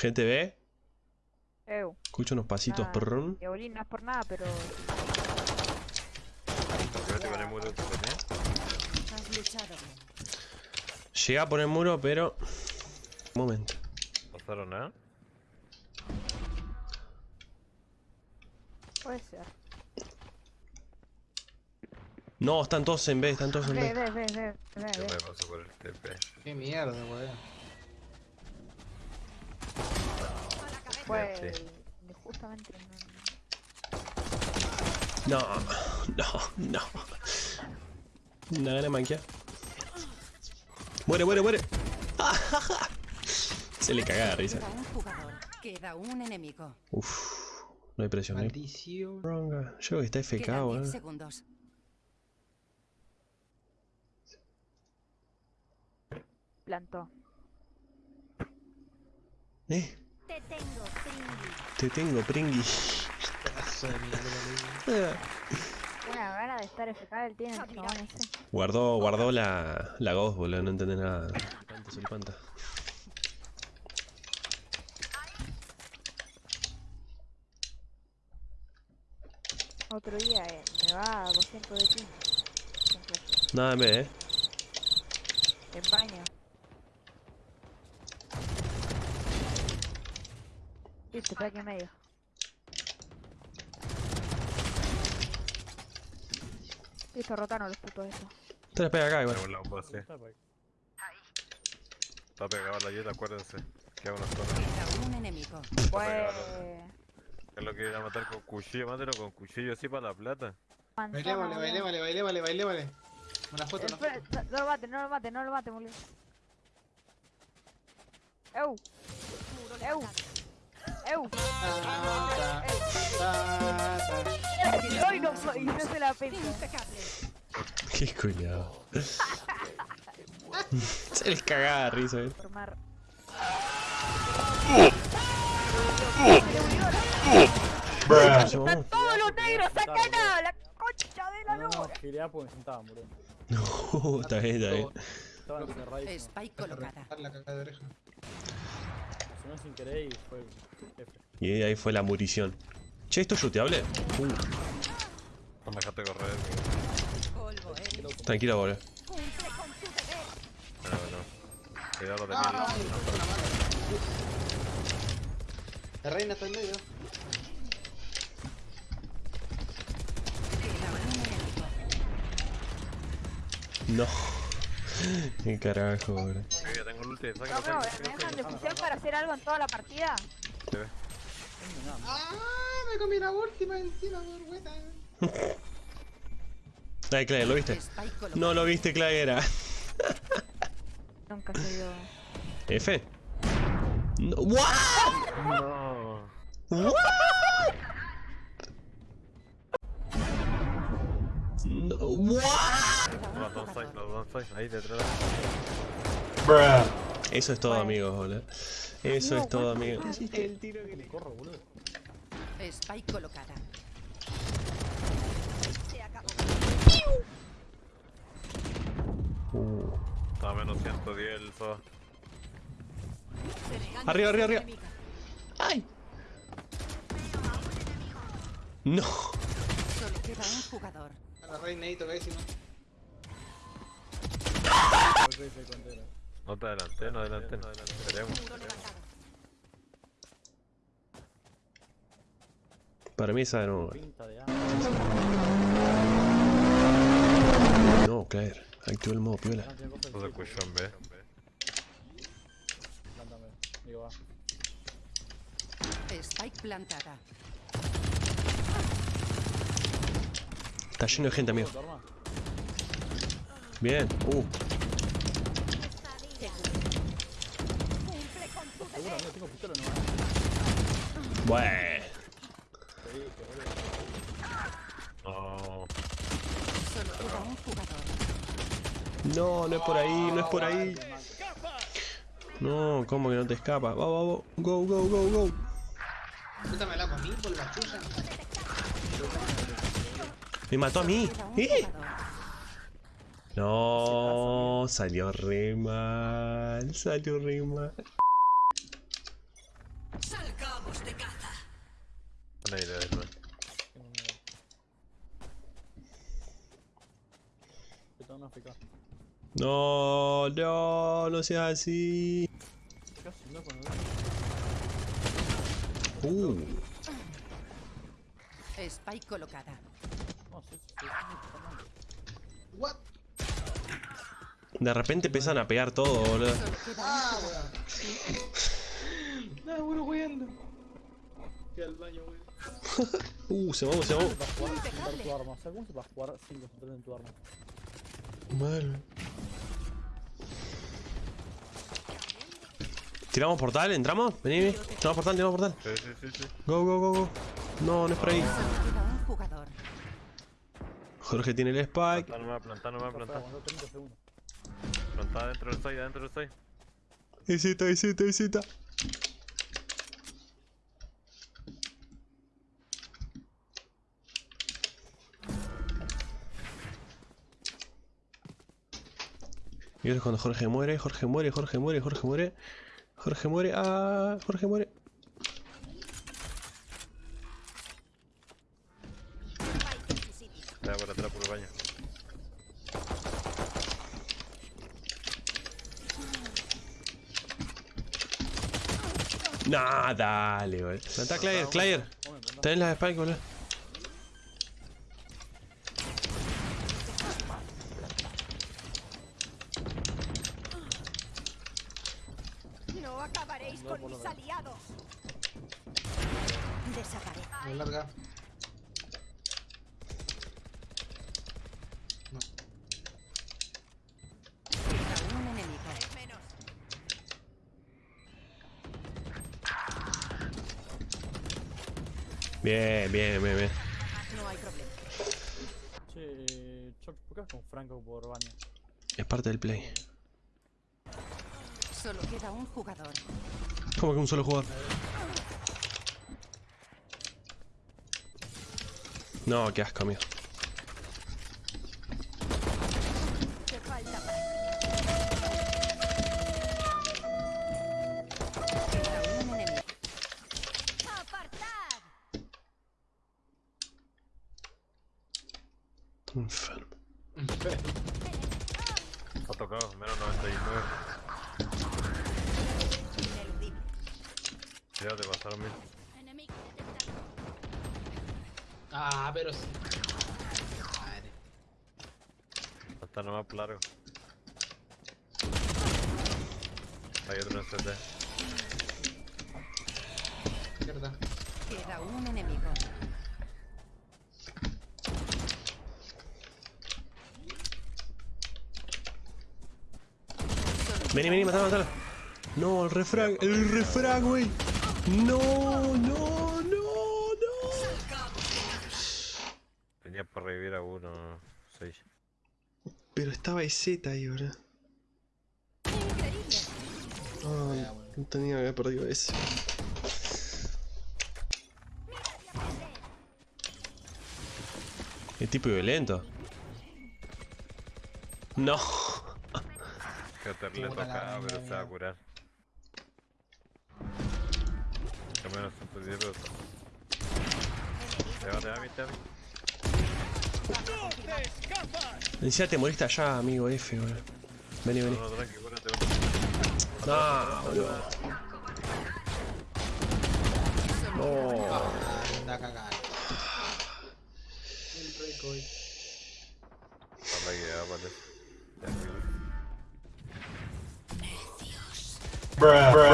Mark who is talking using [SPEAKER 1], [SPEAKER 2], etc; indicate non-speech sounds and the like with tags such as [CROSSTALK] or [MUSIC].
[SPEAKER 1] GTV.
[SPEAKER 2] Eu.
[SPEAKER 1] Escucho unos pasitos.
[SPEAKER 2] Ah.
[SPEAKER 1] prrrm.
[SPEAKER 2] Diabolín no es por nada, pero.
[SPEAKER 3] Te con el muro.
[SPEAKER 1] Llega a pero. Un momento.
[SPEAKER 3] ¿No pasaron nada?
[SPEAKER 2] Puede ser.
[SPEAKER 1] No, están todos en B, están todos en B.
[SPEAKER 2] ve, ve, ve, ve,
[SPEAKER 3] Yo me paso por el TP.
[SPEAKER 4] Qué mierda, weón.
[SPEAKER 2] Pues.
[SPEAKER 3] Sí.
[SPEAKER 2] Justamente
[SPEAKER 1] No,
[SPEAKER 2] no.
[SPEAKER 1] no, no. Gana de manquear. Muere, muere, muere. [LAUGHS] Se le caga de risa.
[SPEAKER 5] Queda un jugador. Queda un enemigo.
[SPEAKER 1] Uf, no hay presión, no hay
[SPEAKER 4] Maldición.
[SPEAKER 1] Yo creo que está FK,
[SPEAKER 5] Quedan 10
[SPEAKER 1] weón.
[SPEAKER 5] segundos.
[SPEAKER 2] Plantó.
[SPEAKER 1] Eh,
[SPEAKER 5] Te tengo.
[SPEAKER 1] Te tengo, pringui.
[SPEAKER 2] Una gana de estar FK el tiene el chabón ese.
[SPEAKER 1] Guardó, guardó la, la Ghost, boludo, no entendés nada. Suripanta, suripanta.
[SPEAKER 2] Otro día eh, me va a 200 de ping. Con flash.
[SPEAKER 1] Nada en B, eh.
[SPEAKER 2] En baño. Listo, está aquí en medio. Listo, rotaron los putos esos.
[SPEAKER 1] Te la pega acá, igual.
[SPEAKER 3] Un lado un sí. Está pegado la yeta, acuérdense. Que hago una zona.
[SPEAKER 5] Un enemigo.
[SPEAKER 2] Pues.
[SPEAKER 3] Es lo que iba a matar con cuchillo, mátelo con cuchillo así para la plata.
[SPEAKER 4] Bailé, vale, bailé, vale, bailé, vale, bailé, vale. Una foto, una foto.
[SPEAKER 2] no, no lo mate, no lo mate, no lo mate, boludo. Eu. Eu. No, no se la.
[SPEAKER 1] Qué culiado. Se les cagaba de risa, eh.
[SPEAKER 2] Formar. Están todos los negros acá, la concha de la
[SPEAKER 6] No, no, porque me sentaba, boludo.
[SPEAKER 1] No, [LAUGHS] está bien, está bien.
[SPEAKER 6] Estaba encerradísimo.
[SPEAKER 5] Spike colocada.
[SPEAKER 4] La caca de oreja.
[SPEAKER 6] Sonó sin querer y fue F.
[SPEAKER 1] Y ahí fue la murición. Che, ¿esto es shooteable? Uh,
[SPEAKER 3] No me dejaste correr.
[SPEAKER 5] Polvo, eh.
[SPEAKER 1] tranquilo, boludo.
[SPEAKER 3] No, no. Cuidado de
[SPEAKER 4] Ah,
[SPEAKER 3] mí.
[SPEAKER 4] La reina está en medio.
[SPEAKER 1] No. [LAUGHS] Qué carajo, boludo.
[SPEAKER 3] Tengo el ulti,
[SPEAKER 2] No, no,
[SPEAKER 3] sácalo,
[SPEAKER 2] ¿me dejan de oficial para hacer algo en toda la partida?
[SPEAKER 3] Se ve.
[SPEAKER 4] ¡Ah! Me comí la última encima, vergüenza. [LAUGHS]
[SPEAKER 1] Ay, Clay, ¿lo viste? No lo viste, Clay, era. [LAUGHS]
[SPEAKER 2] Nunca se dio.
[SPEAKER 1] F. No. [LAUGHS] ¿What?
[SPEAKER 3] No.
[SPEAKER 1] ¿What? No. ¿What?
[SPEAKER 3] Los dos side, los dos side, ahí detrás.
[SPEAKER 1] Eso es todo, amigos, boludo. Eso es todo, amigos.
[SPEAKER 6] Corro, boludo.
[SPEAKER 5] Spike colocada.
[SPEAKER 1] Uh.
[SPEAKER 3] Está a menos 110 el SOA.
[SPEAKER 1] Arriba, arriba, arriba. ¡Ay! No.
[SPEAKER 5] Solo queda un jugador.
[SPEAKER 4] A la reina ahí tocadísima.
[SPEAKER 3] No te adelanté, no adelanté, no adelanté. Esperemos.
[SPEAKER 1] Para mí esa no.
[SPEAKER 6] Pinta de A.
[SPEAKER 1] No, Claire. Activa el modo piola.
[SPEAKER 3] Se escuchó en B.
[SPEAKER 6] Plántame. Digo, va.
[SPEAKER 5] Spike plantada.
[SPEAKER 1] Está lleno de gente, amigo. Bien. Uh.
[SPEAKER 6] Tengo pistola no.
[SPEAKER 1] Bueno.
[SPEAKER 3] No.
[SPEAKER 1] No, no es por ahí, no es por ahí. No, ¿cómo que no te escapa? Va, va, va. Go, go, go, go.
[SPEAKER 4] Me la comí por la chucha.
[SPEAKER 1] Me mató a mí. ¿Eh? No, salió re mal. Salió re mal.
[SPEAKER 3] Una idea del man.
[SPEAKER 6] Tengo miedo. Que tengo una AFK.
[SPEAKER 1] No, no, no seas así.
[SPEAKER 6] Casi no con el...
[SPEAKER 1] Uh,
[SPEAKER 5] Spike colocada.
[SPEAKER 6] No, sí, sí, sí. está mal.
[SPEAKER 4] What?
[SPEAKER 1] de repente empiezan a pegar todo, boludo.
[SPEAKER 4] Ah. [LAUGHS] Nada, bueno. Fui al baño, weón. [LAUGHS]
[SPEAKER 1] Uh, se vamos, se
[SPEAKER 6] tu arma. Sea, ¿cómo se va a jugar sin en tu arma?
[SPEAKER 1] Mal. ¿Tiramos portal? ¿Entramos? Vení, vení. Tiramos portal, tiramos portal.
[SPEAKER 3] Sí, sí, sí.
[SPEAKER 1] Go, go, go, go. No, no es por ahí. Jorge tiene el spike.
[SPEAKER 3] Plantá nomás, plantá nomás,
[SPEAKER 6] Rafael,
[SPEAKER 3] plantá.
[SPEAKER 6] aguantó 30 segundos.
[SPEAKER 3] Plantá dentro del side, adentro del side.
[SPEAKER 1] Isita, isita, isita. Y es cuando Jorge muere, Jorge muere, Jorge muere, Jorge muere. Jorge muere, ah, Jorge muere.
[SPEAKER 3] Está por atrás por el baño.
[SPEAKER 1] Nah, dale, boludo. Plantá Clayer, Clayer. Tenés la spike, boludo.
[SPEAKER 2] Acabaréis
[SPEAKER 6] No,
[SPEAKER 2] con mis aliados. Desaparece.
[SPEAKER 4] Muy larga.
[SPEAKER 5] Queda un enemigo.
[SPEAKER 2] Menos.
[SPEAKER 1] Bien, bien, bien, bien.
[SPEAKER 2] No hay problema.
[SPEAKER 6] Che, Choc, ¿por qué vas con Franco por baño?
[SPEAKER 1] Es parte del play.
[SPEAKER 5] Solo queda un jugador.
[SPEAKER 1] ¿Cómo que un solo jugador? No, qué asco, amigo. Enfermo.
[SPEAKER 3] Ha tocado, menos 99. Ya te pasaron mil.
[SPEAKER 4] Ah, pero sí. Madre.
[SPEAKER 3] Está nomás largo. Hay otro en CT.
[SPEAKER 4] Mierda.
[SPEAKER 5] Queda un enemigo.
[SPEAKER 1] Vení, vení, matalo, matalo. No, el refrag, el refrag, güey. No, no, no, no.
[SPEAKER 3] Tenía para revivir a uno. 6.
[SPEAKER 1] Pero estaba EZ ahí, bro.
[SPEAKER 2] Increíble.
[SPEAKER 1] Ah, no tenía que haber perdido ese. El tipo violento. No.
[SPEAKER 3] Que te le
[SPEAKER 4] Puta la
[SPEAKER 3] toca, pero se va a
[SPEAKER 4] mierda.
[SPEAKER 3] Menos 110 pero... Te va, te va, te va.
[SPEAKER 1] Encima te moriste allá, amigo F, bro. Vení, vení.
[SPEAKER 3] No, no, tranqui.
[SPEAKER 1] No, boludo. No.
[SPEAKER 4] Anda a cagar. El recoil.
[SPEAKER 3] Para que ya, vale. Ya, amigo.
[SPEAKER 7] Bruh.